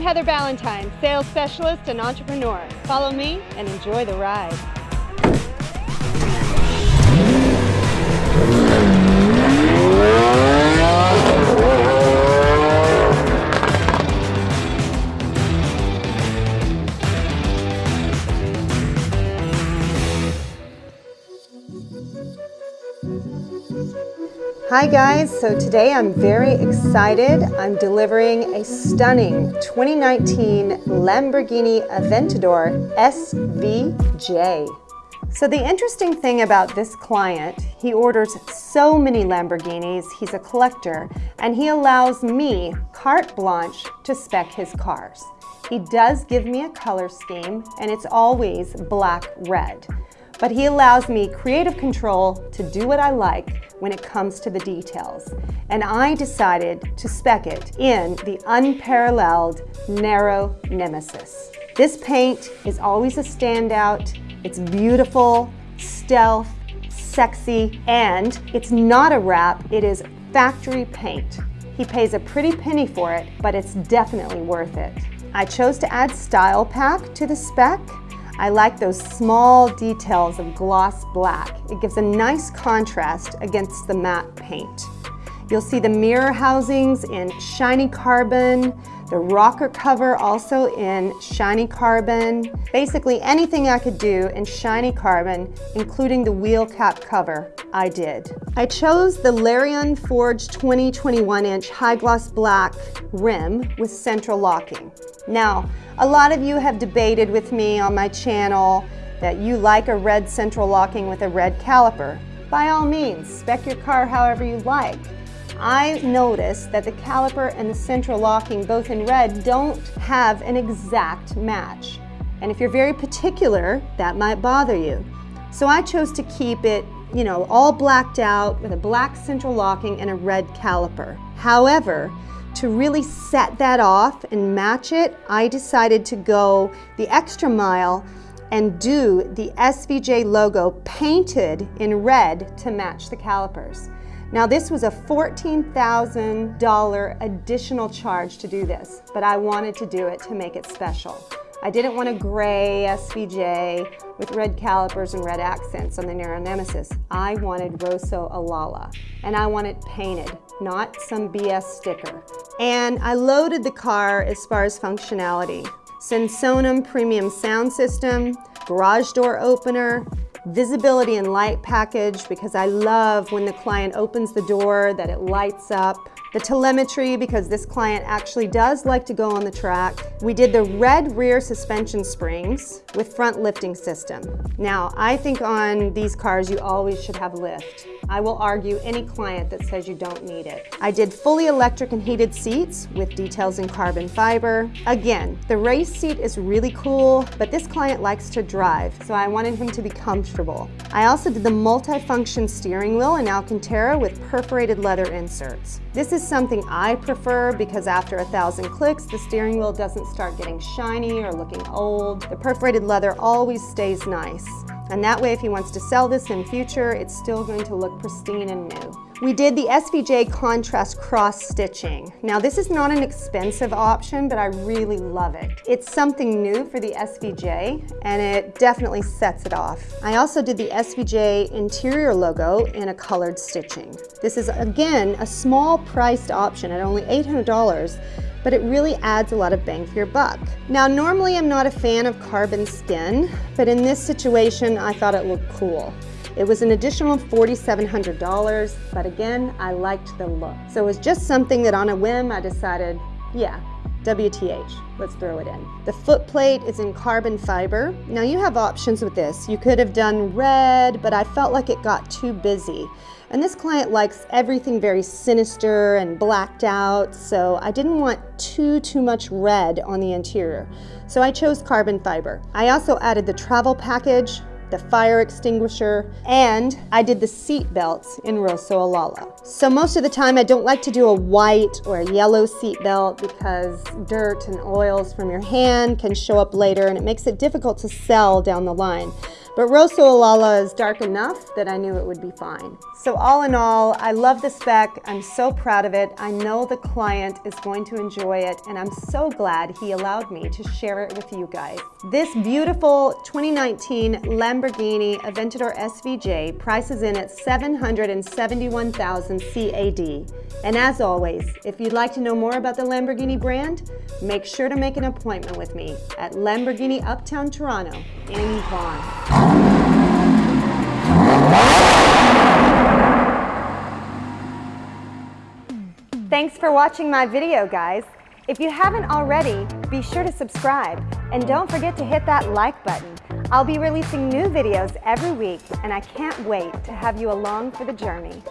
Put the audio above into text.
I'm Heather Ballantyne, sales specialist and entrepreneur. Follow me and enjoy the ride. Hi guys, so today I'm very excited. I'm delivering a stunning 2019 Lamborghini Aventador SVJ. So the interesting thing about this client, he orders so many Lamborghinis, he's a collector, and he allows me carte blanche to spec his cars. He does give me a color scheme, and it's always black-red but he allows me creative control to do what I like when it comes to the details. And I decided to spec it in the unparalleled Nero Nemesis. This paint is always a standout. It's beautiful, stealth, sexy, and it's not a wrap, it is factory paint. He pays a pretty penny for it, but it's definitely worth it. I chose to add Style Pack to the spec I like those small details of gloss black. It gives a nice contrast against the matte paint. You'll see the mirror housings in shiny carbon, the rocker cover also in shiny carbon. Basically anything I could do in shiny carbon, including the wheel cap cover, I did. I chose the Leirion Forge 2021 inch high gloss black rim with central locking. Now, a lot of you have debated with me on my channel that you like a red central locking with a red caliper. By all means, spec your car however you like. I noticed that the caliper and the central locking, both in red, don't have an exact match. And if you're very particular, that might bother you. So I chose to keep it, you know, all blacked out with a black central locking and a red caliper. However, to really set that off and match it, I decided to go the extra mile and do the SVJ logo painted in red to match the calipers. Now this was a $14,000 additional charge to do this, but I wanted to do it to make it special. I didn't want a gray SVJ with red calipers and red accents on the Nero Nemesis. I wanted Rosso Alala, and I want it painted, not some BS sticker. And I loaded the car as far as functionality. Sensonum premium sound system, garage door opener, visibility and light package because I love when the client opens the door that it lights up, the telemetry because this client actually does like to go on the track. We did the red rear suspension springs with front lifting system. Now, I think on these cars you always should have lift. I will argue any client that says you don't need it. I did fully electric and heated seats with details in carbon fiber. Again, the race seat is really cool, but this client likes to drive, so I wanted him to be comfortable. I also did the multi-function steering wheel in Alcantara with perforated leather inserts. This is something I prefer because after a thousand clicks, the steering wheel doesn't start getting shiny or looking old. The perforated leather always stays nice. And that way, if he wants to sell this in future, it's still going to look pristine and new. We did the SVJ contrast cross stitching. Now this is not an expensive option, but I really love it. It's something new for the SVJ and it definitely sets it off. I also did the SVJ interior logo in a colored stitching. This is again, a small priced option at only $800 but it really adds a lot of bang for your buck. Now, normally I'm not a fan of carbon skin, but in this situation, I thought it looked cool. It was an additional $4,700, but again, I liked the look. So it was just something that on a whim, I decided, yeah, WTH, let's throw it in. The foot plate is in carbon fiber. Now you have options with this. You could have done red, but I felt like it got too busy. And this client likes everything very sinister and blacked out, so I didn't want too, too much red on the interior. So I chose carbon fiber. I also added the travel package, the fire extinguisher, and I did the seat belts in Rosso Alala. So most of the time I don't like to do a white or a yellow seat belt because dirt and oils from your hand can show up later and it makes it difficult to sell down the line. But Rosso Alala is dark enough that I knew it would be fine. So all in all, I love the spec. I'm so proud of it. I know the client is going to enjoy it, and I'm so glad he allowed me to share it with you guys. This beautiful 2019 Lamborghini Aventador SVJ prices in at 771,000 CAD. And as always, if you'd like to know more about the Lamborghini brand, make sure to make an appointment with me at Lamborghini Uptown Toronto in Vaughan. Thanks for watching my video, guys. If you haven't already, be sure to subscribe and don't forget to hit that like button. I'll be releasing new videos every week and I can't wait to have you along for the journey.